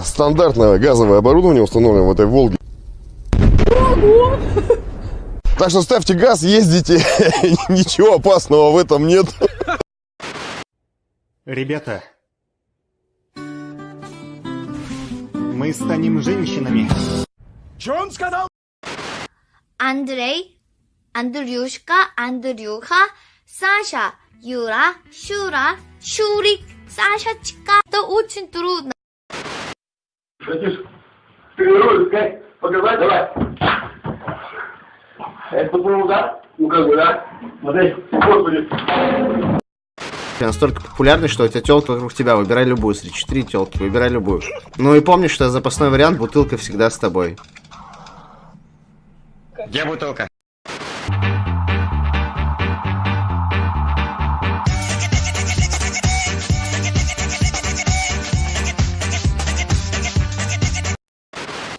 Стандартное газовое оборудование установлено в этой Волге. Так что ставьте газ, ездите, ничего опасного в этом нет. Ребята, мы станем женщинами. Андрей, Андрюшка, Андрюха, Саша, Юра, Шура, Шурик, Сашечка. Это очень трудно. Хотишь тренируешь, сказать, показать, давай. Это был удар? Ну как бы, да? Смотри, господи. Ты настолько популярный, что у тебя телка вокруг тебя. Выбирай любую. Среди четыре телки. Выбирай любую. Ну и помни, что запасной вариант бутылка всегда с тобой. Где бутылка?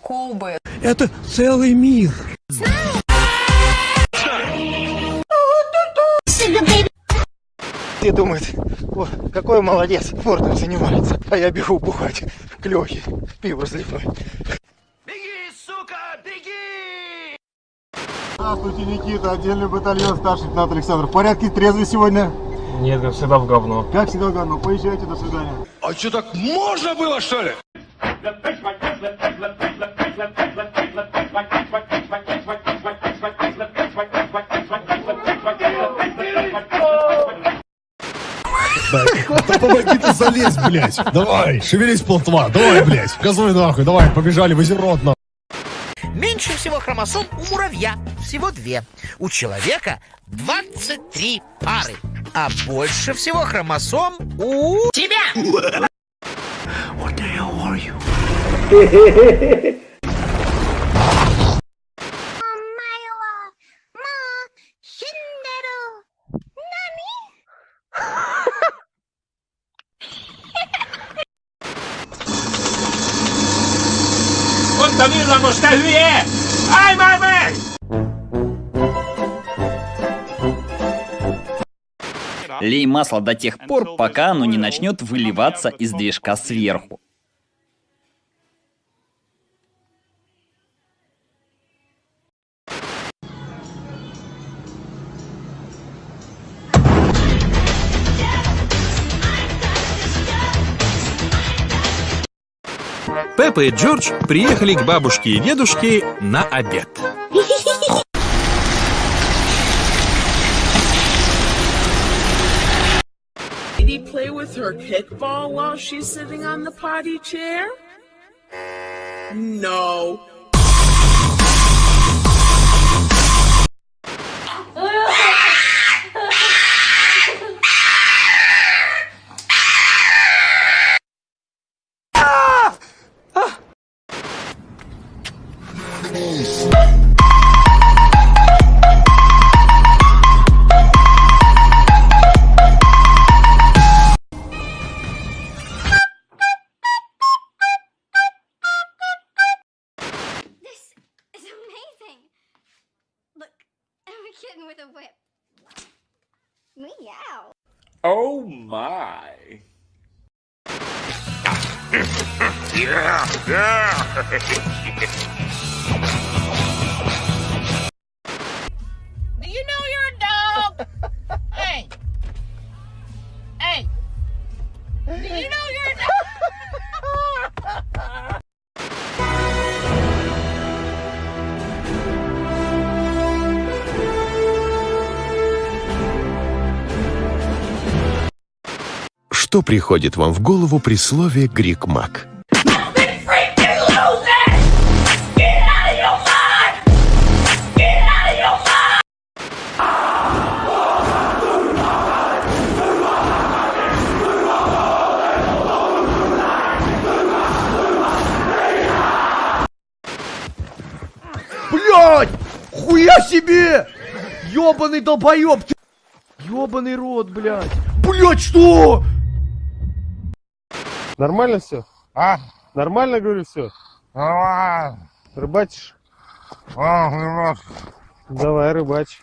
Кубы. Это целый мир. Все думают, о, какой молодец, спортом занимается, а я бегу бухать к Лехе, пиво разливной. Здравствуйте, Никита, отдельный батальон, старший лейтенант Александр. В порядке, трезвый сегодня? Нет, как всегда в говно. Как всегда, говно. Поезжайте, до свидания. А что так можно было, что ли? Да помоги ты залезь, блядь. Давай, шевелись, плотва. Давай, блядь. Газуй нахуй, давай, побежали, в озерот, нахуй. Меньше всего хромосом у муравья, всего две. У человека 23 пары. А больше всего хромосом у тебя. Mondta villamos, te hülye! Állj már meg! Лей масло до тех пор, пока оно не начнет выливаться из движка сверху. Пеппа и Джордж приехали к бабушке и дедушке на обед. Play with her kickball while she's sitting on the potty chair? No. Kitten with a whip. Meow. Oh my. Do Что приходит вам в голову при слове «грик-мак»? Блять! Хуя себе! Ёбаный долбоёб! Ёбаный рот, блядь! Блять, что? Нормально все? А? Нормально, говорю, все? Нормально. Рыбачишь? А, немножко. Давай, рыбачь.